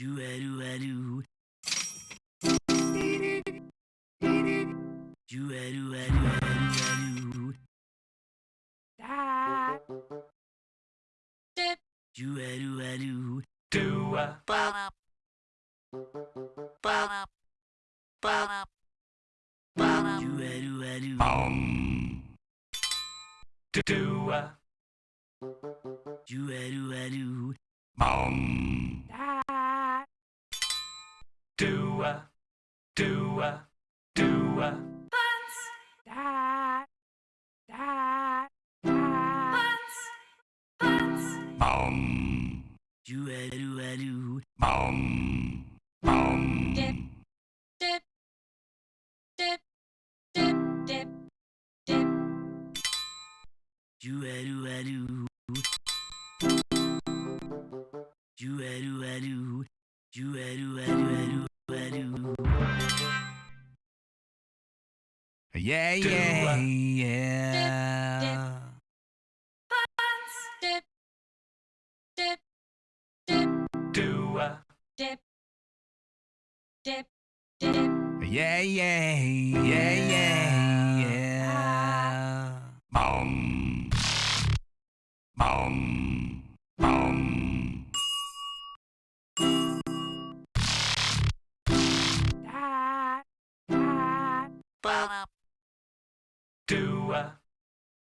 a do a do. Do a do a do. Do a Ba ba ba ba. Do a do a do. bum. Do do a Do a do a do. bum. Do a do a bum. Do a do a do. Bum. Bum. Dip. Dip. Dip. Dip. Dip. Dip. Do a do a do. Do a do a do. Do a do a do a do a do. Yeah, Do yeah, a- yeah. Dip. Dip. Dip. Do a Dip. Dip. Dip. Yeah, yeah, yeah, yeah, yeah. bum. Bum. Bum. Ba Do a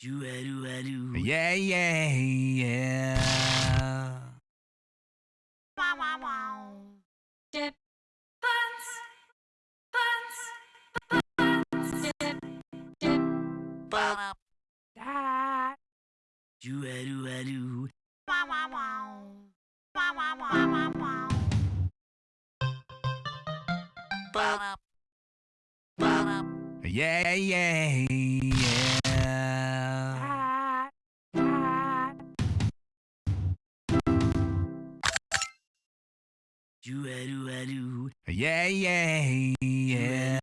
Do a do a do. Yeah, yeah, yeah. Dip. Dip. Dip. Ba Do a do a do. Ba ba Yeah, yeah, yeah. Do. Yeah, yeah, yeah.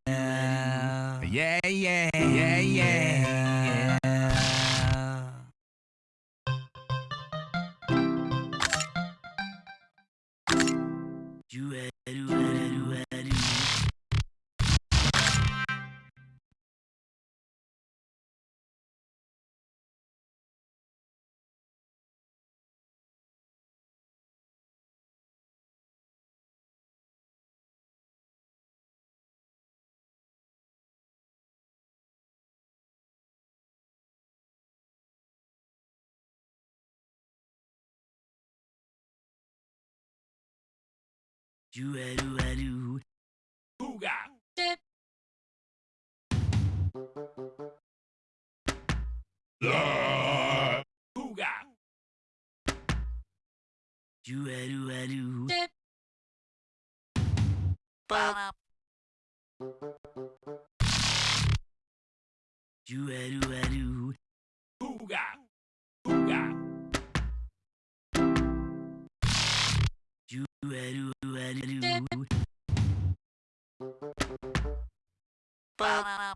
Yeah, yeah, yeah, yeah. Do a Juaru-aru. Hooga. dip, Hooga. Juaru-aru. dip, Juaru-aru. Hooga. Juaru-aru.